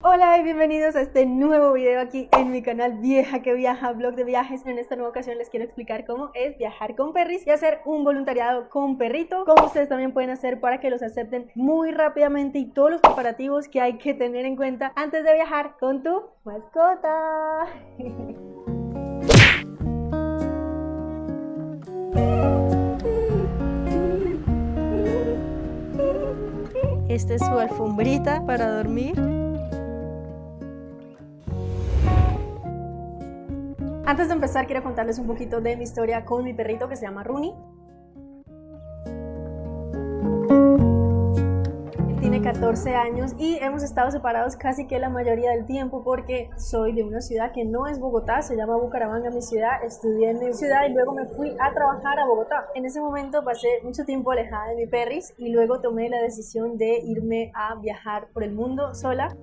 Hola y bienvenidos a este nuevo video aquí en mi canal Vieja que Viaja, blog de viajes. En esta nueva ocasión les quiero explicar cómo es viajar con perris y hacer un voluntariado con perrito, cómo ustedes también pueden hacer para que los acepten muy rápidamente y todos los preparativos que hay que tener en cuenta antes de viajar con tu mascota. Esta es su alfombrita para dormir. Antes de empezar quiero contarles un poquito de mi historia con mi perrito que se llama Rooney. tiene 14 años y hemos estado separados casi que la mayoría del tiempo porque soy de una ciudad que no es Bogotá, se llama Bucaramanga mi ciudad, estudié en mi ciudad y luego me fui a trabajar a Bogotá. En ese momento pasé mucho tiempo alejada de mi perris y luego tomé la decisión de irme a viajar por el mundo sola.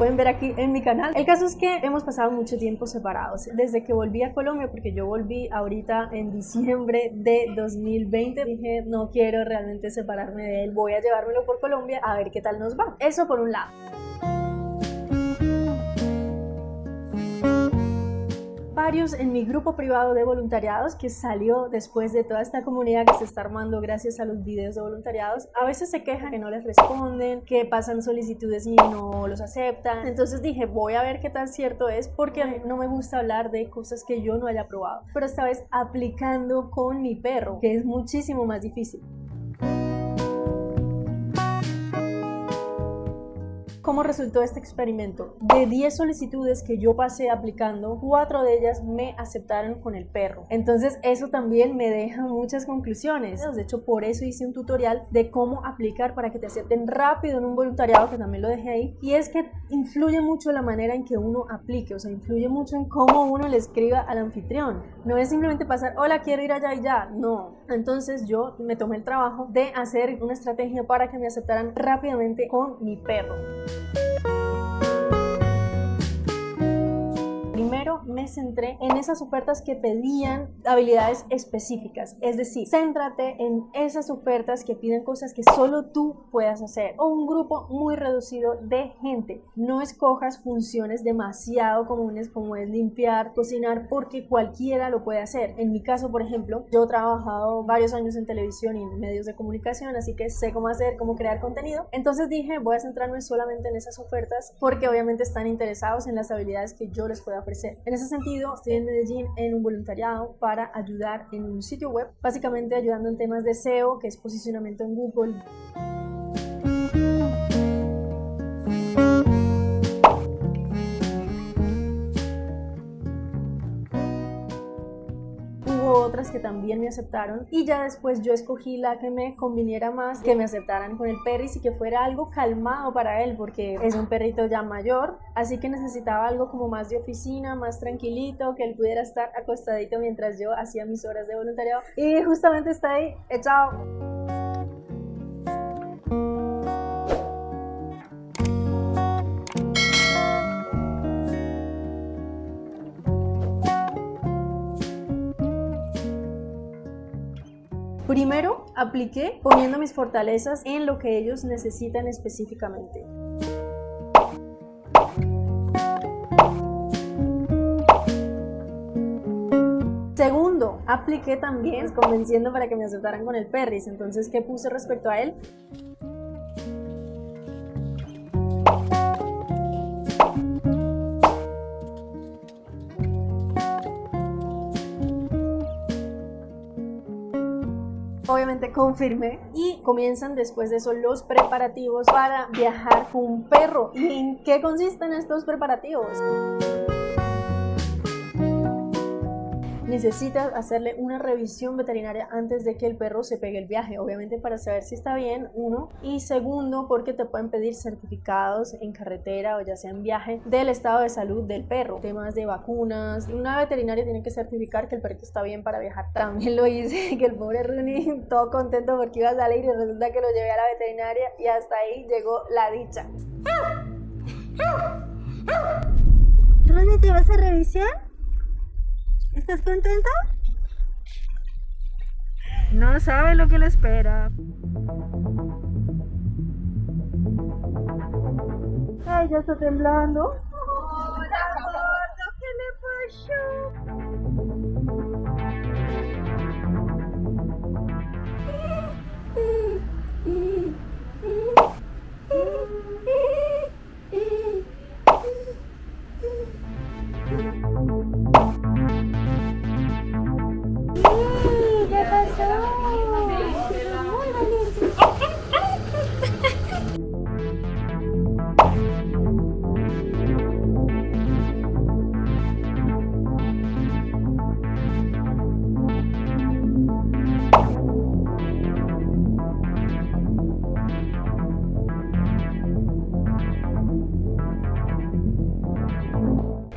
Pueden ver aquí en mi canal. El caso es que hemos pasado mucho tiempo separados. Desde que volví a Colombia, porque yo volví ahorita en diciembre de 2020, dije no quiero realmente separarme de él, voy a llevármelo por Colombia a ver qué tal nos va. Eso por un lado. En mi grupo privado de voluntariados que salió después de toda esta comunidad que se está armando gracias a los videos de voluntariados. A veces se quejan que no les responden, que pasan solicitudes y no los aceptan. Entonces dije, voy a ver qué tan cierto es porque no me gusta hablar de cosas que yo no haya probado. Pero esta vez aplicando con mi perro, que es muchísimo más difícil. ¿Cómo resultó este experimento? De 10 solicitudes que yo pasé aplicando, 4 de ellas me aceptaron con el perro. Entonces eso también me deja muchas conclusiones. De hecho, por eso hice un tutorial de cómo aplicar para que te acepten rápido en un voluntariado, que también lo dejé ahí. Y es que influye mucho la manera en que uno aplique, o sea, influye mucho en cómo uno le escriba al anfitrión. No es simplemente pasar, hola, quiero ir allá y ya. No. Entonces yo me tomé el trabajo de hacer una estrategia para que me aceptaran rápidamente con mi perro. thank you me centré en esas ofertas que pedían habilidades específicas, es decir, céntrate en esas ofertas que piden cosas que solo tú puedas hacer o un grupo muy reducido de gente. No escojas funciones demasiado comunes como es limpiar, cocinar, porque cualquiera lo puede hacer. En mi caso, por ejemplo, yo he trabajado varios años en televisión y en medios de comunicación, así que sé cómo hacer, cómo crear contenido. Entonces dije, voy a centrarme solamente en esas ofertas porque obviamente están interesados en las habilidades que yo les pueda ofrecer en ese sentido, estoy en Medellín en un voluntariado para ayudar en un sitio web, básicamente ayudando en temas de SEO, que es posicionamiento en Google. Otras que también me aceptaron y ya después yo escogí la que me conviniera más, que me aceptaran con el perris y que fuera algo calmado para él porque es un perrito ya mayor, así que necesitaba algo como más de oficina, más tranquilito, que él pudiera estar acostadito mientras yo hacía mis horas de voluntariado y justamente está ahí, echado. Primero, apliqué poniendo mis fortalezas en lo que ellos necesitan específicamente. Segundo, apliqué también convenciendo para que me aceptaran con el perris. Entonces, ¿qué puse respecto a él? Obviamente confirmé y comienzan después de eso los preparativos para viajar con un perro. ¿Y en qué consisten estos preparativos? Necesitas hacerle una revisión veterinaria antes de que el perro se pegue el viaje, obviamente para saber si está bien, uno, y segundo, porque te pueden pedir certificados en carretera o ya sea en viaje del estado de salud del perro, temas de vacunas, una veterinaria tiene que certificar que el perrito está bien para viajar. También lo hice, que el pobre Rooney todo contento porque iba a salir y resulta que lo llevé a la veterinaria y hasta ahí llegó la dicha. Ronnie, ¿te vas a revisión? ¿Estás contento? No sabe lo que le espera. Ay, ya está temblando.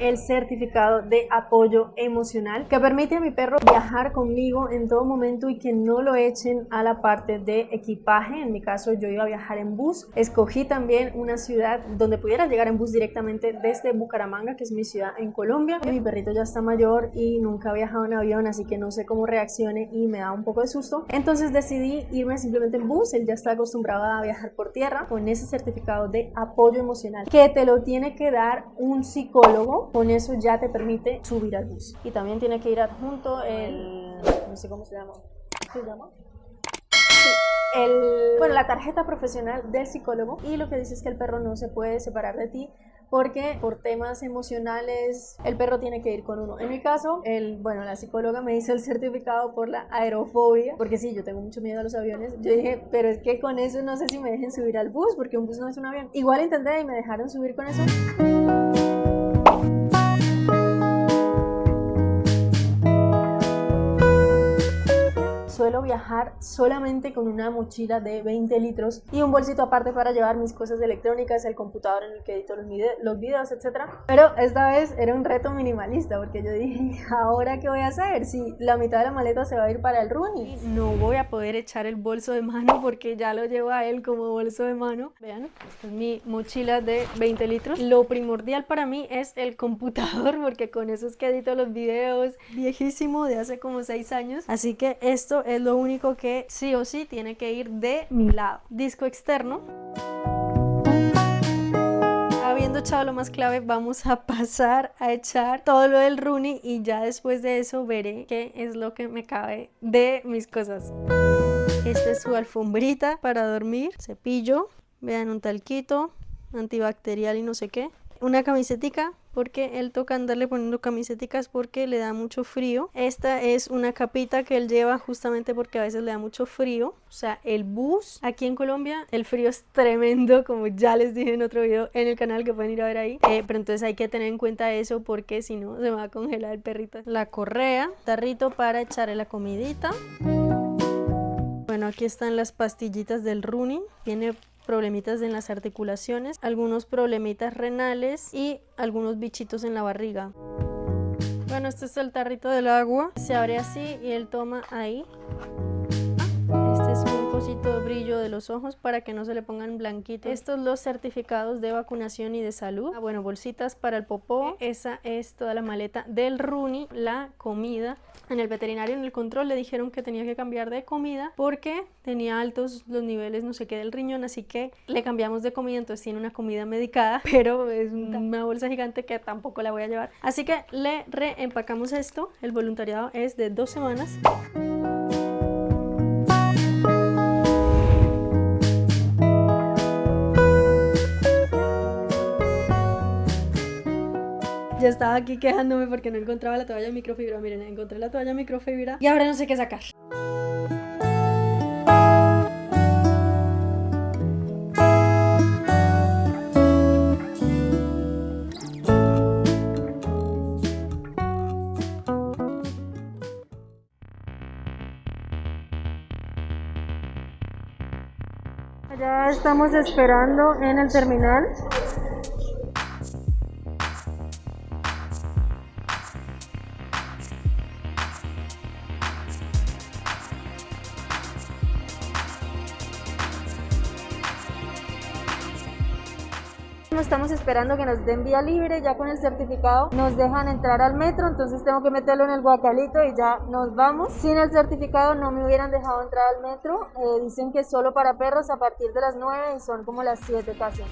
El certificado de apoyo emocional que permite a mi perro viajar conmigo en todo momento y que no lo echen a la parte de equipaje. En mi caso yo iba a viajar en bus. Escogí también una ciudad donde pudiera llegar en bus directamente desde Bucaramanga, que es mi ciudad en Colombia. Mi perrito ya está mayor y nunca ha viajado en avión, así que no sé cómo reaccione y me da un poco de susto. Entonces decidí irme simplemente en bus. Él ya está acostumbrado a viajar por tierra con ese certificado de apoyo emocional que te lo tiene que dar un psicólogo con eso ya te permite subir al bus. Y también tiene que ir adjunto el, no sé cómo se llama, ¿qué se llama? El, bueno, la tarjeta profesional del psicólogo y lo que dice es que el perro no se puede separar de ti porque por temas emocionales el perro tiene que ir con uno. En mi caso, el, bueno, la psicóloga me hizo el certificado por la aerofobia, porque sí, yo tengo mucho miedo a los aviones. Yo dije, pero es que con eso no sé si me dejen subir al bus, porque un bus no es un avión. Igual intenté y me dejaron subir con eso. Suelo viajar solamente con una mochila de 20 litros y un bolsito aparte para llevar mis cosas electrónicas, el computador en el que edito los, vide los videos, etc. Pero esta vez era un reto minimalista porque yo dije, ¿ahora qué voy a hacer? Si la mitad de la maleta se va a ir para el running, no voy a poder echar el bolso de mano porque ya lo llevo a él como bolso de mano. Vean, esta es mi mochila de 20 litros. Lo primordial para mí es el computador porque con eso es que edito los videos viejísimo de hace como 6 años. Así que esto es lo único que sí o sí tiene que ir de mi lado. Disco externo. Habiendo echado lo más clave, vamos a pasar a echar todo lo del Rooney y ya después de eso veré qué es lo que me cabe de mis cosas. Esta es su alfombrita para dormir, cepillo, vean un talquito, antibacterial y no sé qué. Una camisetica porque él toca andarle poniendo camisetas porque le da mucho frío. Esta es una capita que él lleva justamente porque a veces le da mucho frío. O sea, el bus aquí en Colombia, el frío es tremendo, como ya les dije en otro video en el canal que pueden ir a ver ahí. Eh, pero entonces hay que tener en cuenta eso porque si no se va a congelar el perrito. La correa, tarrito para echarle la comidita. Bueno, aquí están las pastillitas del Rooney. Tiene problemitas en las articulaciones, algunos problemitas renales y algunos bichitos en la barriga. Bueno, este es el tarrito del agua. Se abre así y él toma ahí. De brillo de los ojos para que no se le pongan blanquitos. Estos los certificados de vacunación y de salud. Ah, bueno, bolsitas para el popó. Esa es toda la maleta del Rooney, la comida. En el veterinario en el control le dijeron que tenía que cambiar de comida porque tenía altos los niveles no sé qué del riñón, así que le cambiamos de comida, entonces tiene una comida medicada, pero es una bolsa gigante que tampoco la voy a llevar. Así que le reempacamos esto. El voluntariado es de dos semanas. Aquí quejándome porque no encontraba la toalla microfibra. Miren, encontré la toalla microfibra y ahora no sé qué sacar. Ya estamos esperando en el terminal. Estamos esperando que nos den vía libre, ya con el certificado nos dejan entrar al metro, entonces tengo que meterlo en el guacalito y ya nos vamos. Sin el certificado no me hubieran dejado entrar al metro, eh, dicen que solo para perros a partir de las 9 y son como las 7 casi.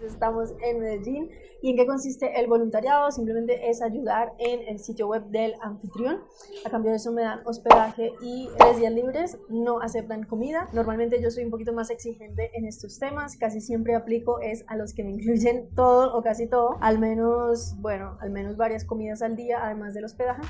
Estamos en Medellín. ¿Y en qué consiste el voluntariado? Simplemente es ayudar en el sitio web del anfitrión. A cambio de eso me dan hospedaje y tres días libres. No aceptan comida. Normalmente yo soy un poquito más exigente en estos temas. Casi siempre aplico es a los que me incluyen todo o casi todo. Al menos, bueno, al menos varias comidas al día, además del hospedaje.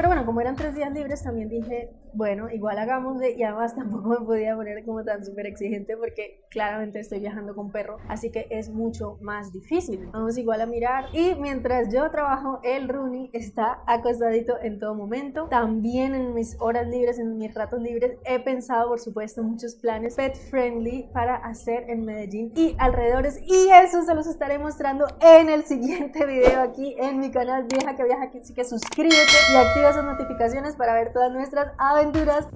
Pero bueno, como eran tres días libres, también dije, bueno, igual hagámosle y además tampoco me podía poner como tan súper exigente porque claramente estoy viajando con perro, así que es mucho más difícil. Vamos igual a mirar y mientras yo trabajo, el Rooney está acostadito en todo momento. También en mis horas libres, en mis ratos libres, he pensado, por supuesto, muchos planes pet friendly para hacer en Medellín y alrededores y eso se los estaré mostrando en el siguiente video aquí en mi canal Vieja que Viaja, así que suscríbete y activa esas notificaciones para ver todas nuestras aventuras